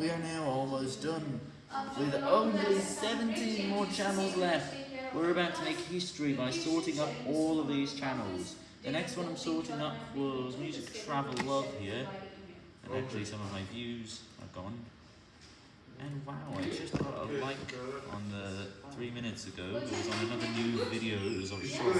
We are now almost done, with only 17 more channels left. We're about to make history by sorting up all of these channels. The next one I'm sorting up was Music Travel Love here, and actually some of my views are gone. And wow, I just got a like on the three minutes ago, it was on another